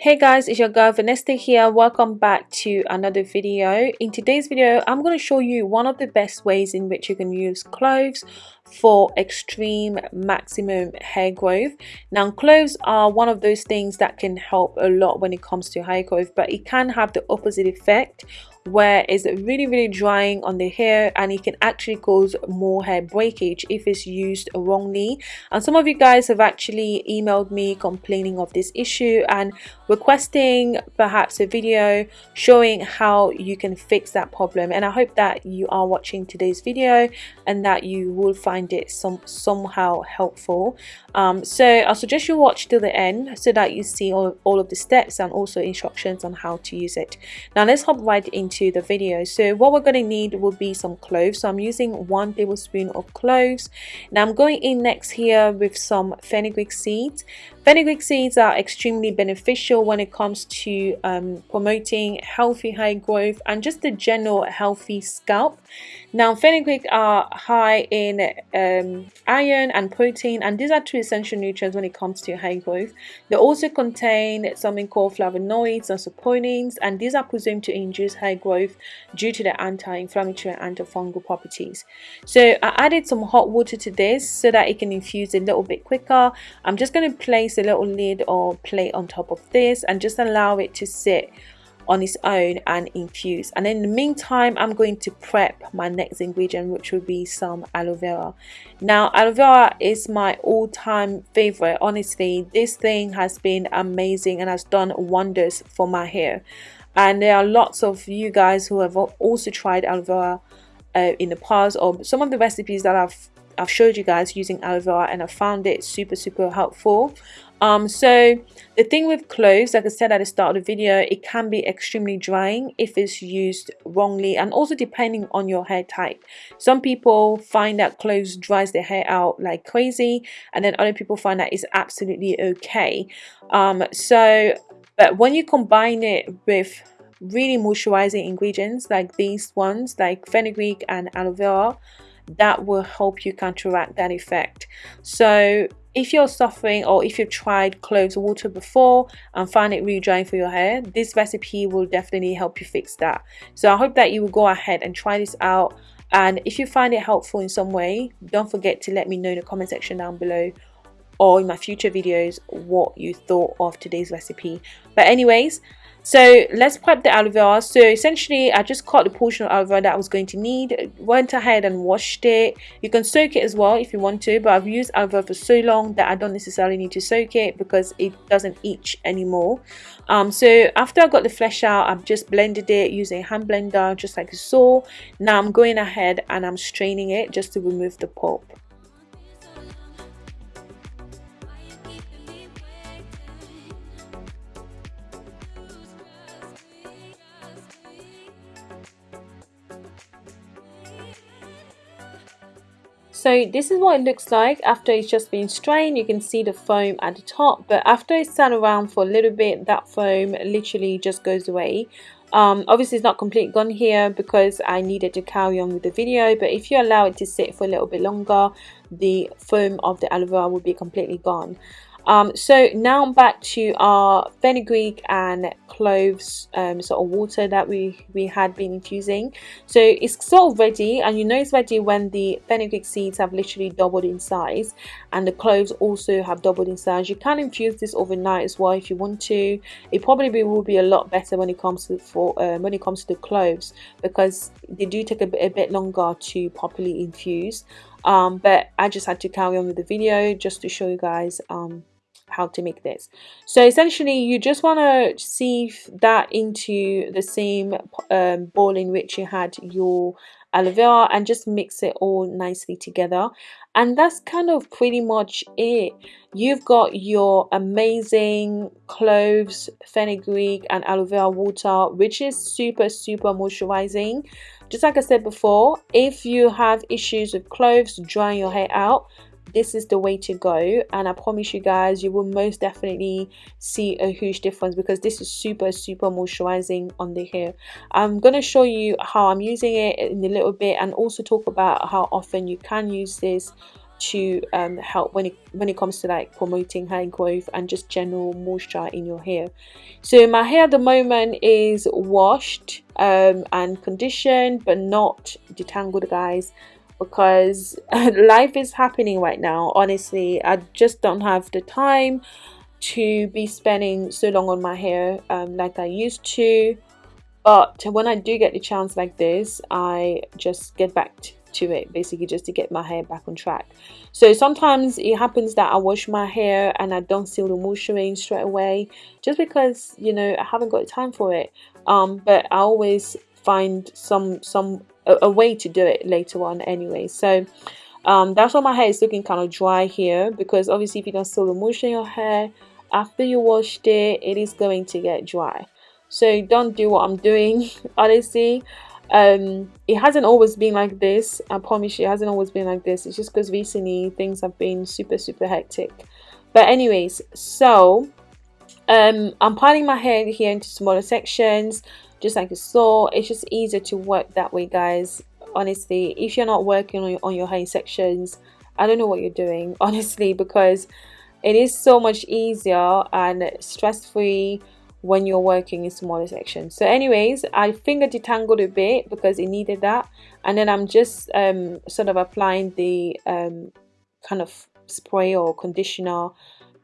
hey guys it's your girl Vanessa here. Welcome back to another video. In today's video i'm going to show you one of the best ways in which you can use cloves for extreme maximum hair growth. Now cloves are one of those things that can help a lot when it comes to hair growth but it can have the opposite effect where it's really really drying on the hair and it can actually cause more hair breakage if it's used wrongly. And some of you guys have actually emailed me complaining of this issue and requesting perhaps a video showing how you can fix that problem. And I hope that you are watching today's video and that you will find it some somehow helpful. Um, so I'll suggest you watch till the end so that you see all, all of the steps and also instructions on how to use it. Now let's hop right into the video. So what we're going to need will be some cloves so I'm using one tablespoon of cloves now I'm going in next here with some fenugreek seeds Fenugreek seeds are extremely beneficial when it comes to um, promoting healthy hair growth and just a general healthy scalp. Now, fenugreek are high in um, iron and protein, and these are two essential nutrients when it comes to hair growth. They also contain something called flavonoids and saponins, and these are presumed to induce hair growth due to their anti-inflammatory and antifungal properties. So, I added some hot water to this so that it can infuse a little bit quicker. I'm just going to place a little lid or plate on top of this and just allow it to sit on its own and infuse. And in the meantime i'm going to prep my next ingredient which will be some aloe vera. Now aloe vera is my all-time favorite honestly. This thing has been amazing and has done wonders for my hair. And there are lots of you guys who have also tried aloe vera uh, in the past or some of the recipes that I've I've showed you guys using aloe vera and I found it super super helpful. Um so the thing with cloves like i said at the start of the video it can be extremely drying if it's used wrongly and also depending on your hair type. Some people find that cloves dries their hair out like crazy and then other people find that it's absolutely okay. Um so but when you combine it with really moisturizing ingredients like these ones like fenugreek and aloe vera that will help you counteract that effect. So if you're suffering or if you've tried cloves water before and find it really drying for your hair this recipe will definitely help you fix that. So i hope that you will go ahead and try this out. And if you find it helpful in some way don't forget to let me know in the comment section down below or in my future videos what you thought of today's recipe. But anyways so let's prep the aloe vera. So essentially i just cut the portion of aloe vera that i was going to need. Went ahead and washed it. You can soak it as well if you want to but i've used aloe vera for so long that i don't necessarily need to soak it because it doesn't itch anymore. Um, so after i got the flesh out i've just blended it using a hand blender just like you saw. Now i'm going ahead and i'm straining it just to remove the pulp So this is what it looks like after it's just been strained. You can see the foam at the top, but after it's sat around for a little bit, that foam literally just goes away. Um, obviously it's not completely gone here because I needed to carry on with the video but if you allow it to sit for a little bit longer the foam of the aloe vera will be completely gone um, so now I'm back to our fenugreek and cloves um, sort of water that we we had been infusing. So it's sort of ready and you know it's ready when the fenugreek seeds have literally doubled in size and the cloves also have doubled in size. You can infuse this overnight as well if you want to. It probably will be a lot better when it comes to for um, when it comes to the cloves because they do take a bit, a bit longer to properly infuse um, but I just had to carry on with the video just to show you guys um, how to make this. So essentially you just want to sieve that into the same um, bowl in which you had your aloe vera and just mix it all nicely together. And that's kind of pretty much it. You've got your amazing cloves fenugreek and aloe vera water which is super super moisturizing just like i said before if you have issues with cloves drying your hair out this is the way to go. And i promise you guys you will most definitely see a huge difference because this is super super moisturizing on the hair. I'm going to show you how i'm using it in a little bit and also talk about how often you can use this to um, help when it when it comes to like promoting hair growth and just general moisture in your hair. So my hair at the moment is washed um, and conditioned but not detangled guys because life is happening right now. Honestly I just don't have the time to be spending so long on my hair um, like I used to. But when I do get the chance like this I just get back to it basically just to get my hair back on track. So sometimes it happens that I wash my hair and I don't seal the moisturizing straight away just because you know I haven't got time for it. Um, but I always find some some a, a way to do it later on anyway. So um, that's why my hair is looking kind of dry here because obviously if you don't seal the moisture in your hair after you washed it it is going to get dry. So don't do what I'm doing honestly um it hasn't always been like this. I promise you it hasn't always been like this. It's just because recently things have been super super hectic. But anyways so um I'm piling my hair here into smaller sections just like you saw. It's just easier to work that way guys. Honestly if you're not working on your, on your hair sections I don't know what you're doing honestly because it is so much easier and stress-free when you're working in smaller sections. So anyways I finger detangled a bit because it needed that. And then I'm just um, sort of applying the um, kind of spray or conditioner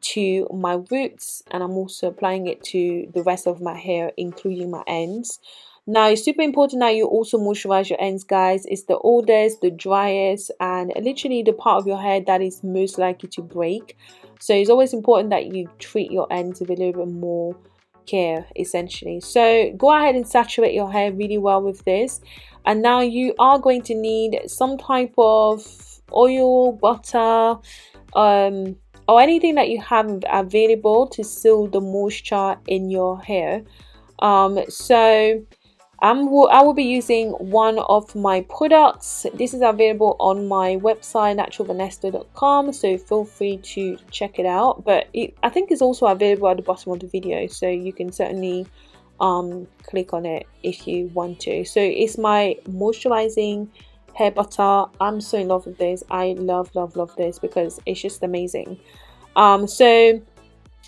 to my roots. And I'm also applying it to the rest of my hair including my ends. Now it's super important that you also moisturize your ends guys. It's the oldest the driest and literally the part of your hair that is most likely to break. So it's always important that you treat your ends with a little bit more care essentially. So go ahead and saturate your hair really well with this. And now you are going to need some type of oil butter um, or anything that you have available to seal the moisture in your hair. Um, so I'm, I will be using one of my products. This is available on my website naturalvanesta.com so feel free to check it out. But it, I think it's also available at the bottom of the video so you can certainly um, click on it if you want to. So it's my moisturizing hair butter. I'm so in love with this. I love love love this because it's just amazing. Um, so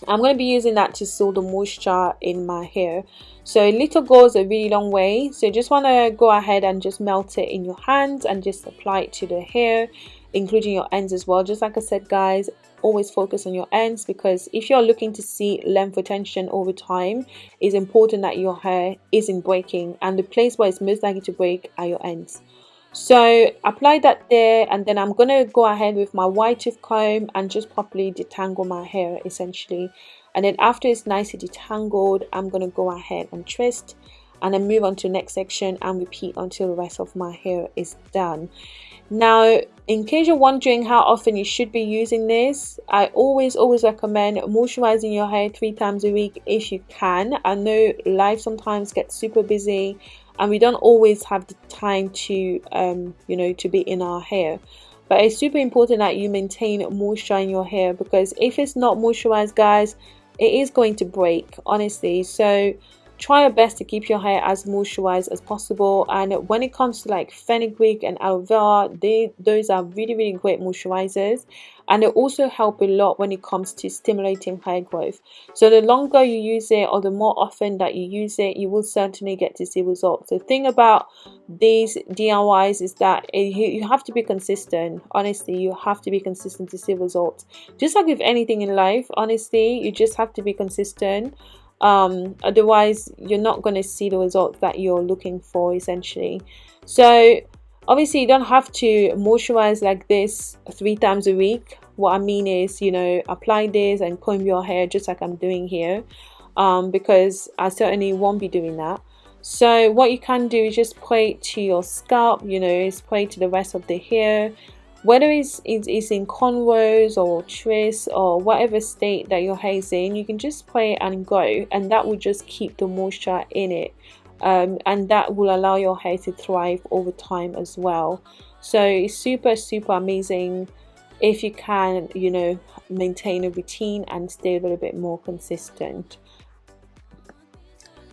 I'm going to be using that to seal the moisture in my hair. So a little goes a really long way. So just want to go ahead and just melt it in your hands and just apply it to the hair, including your ends as well. Just like I said, guys, always focus on your ends because if you're looking to see length retention over time, it's important that your hair isn't breaking and the place where it's most likely to break are your ends so apply that there and then I'm gonna go ahead with my white tooth comb and just properly detangle my hair essentially. And then after it's nicely detangled I'm gonna go ahead and twist and then move on to the next section and repeat until the rest of my hair is done. Now in case you're wondering how often you should be using this I always always recommend moisturizing your hair three times a week if you can. I know life sometimes gets super busy and we don't always have the time to um, you know to be in our hair. But it's super important that you maintain moisture in your hair because if it's not moisturized guys it is going to break honestly. So try your best to keep your hair as moisturized as possible. And when it comes to like fenugreek and aloe vera they those are really really great moisturizers. And they also help a lot when it comes to stimulating hair growth. So the longer you use it or the more often that you use it you will certainly get to see results. The thing about these DIYs is that you have to be consistent. Honestly you have to be consistent to see results. Just like with anything in life honestly you just have to be consistent um, otherwise you're not going to see the results that you're looking for essentially. So obviously you don't have to moisturize like this three times a week. What I mean is you know apply this and comb your hair just like I'm doing here um, because I certainly won't be doing that. So what you can do is just it to your scalp you know spray to the rest of the hair whether it's, it's in cornrows or twist or whatever state that your hair is in you can just play and go and that will just keep the moisture in it. Um, and that will allow your hair to thrive over time as well. So it's super super amazing if you can you know maintain a routine and stay a little bit more consistent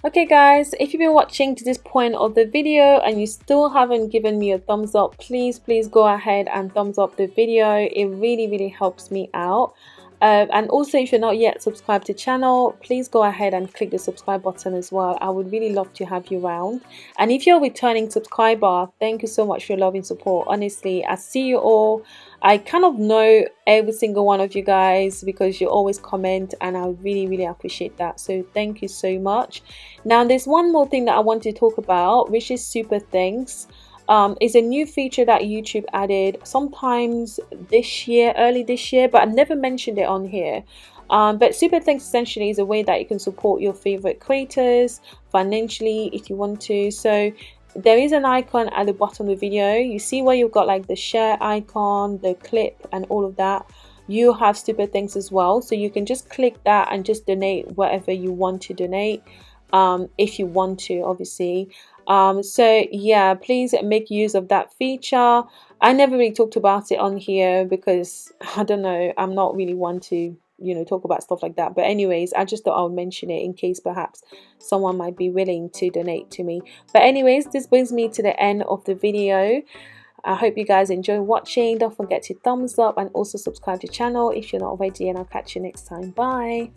Okay guys, if you've been watching to this point of the video and you still haven't given me a thumbs up, please please go ahead and thumbs up the video. It really really helps me out. Um, and also if you're not yet subscribed to channel please go ahead and click the subscribe button as well. I would really love to have you around. And if you're a returning subscriber thank you so much for your love and support. Honestly i see you all. I kind of know every single one of you guys because you always comment and i really really appreciate that. So thank you so much. Now there's one more thing that i want to talk about which is super thanks um, is a new feature that YouTube added sometimes this year, early this year, but I never mentioned it on here. Um, but Super Thanks essentially is a way that you can support your favorite creators financially if you want to. So there is an icon at the bottom of the video. You see where you've got like the share icon, the clip, and all of that. You have Super Thanks as well. So you can just click that and just donate whatever you want to donate um, if you want to, obviously. Um, so yeah, please make use of that feature. I never really talked about it on here because I don't know, I'm not really one to you know talk about stuff like that but anyways i just thought i would mention it in case perhaps someone might be willing to donate to me but anyways this brings me to the end of the video I hope you guys enjoy watching. Don't forget to thumbs up and also subscribe to the channel if you're not already and I'll catch you next time. Bye.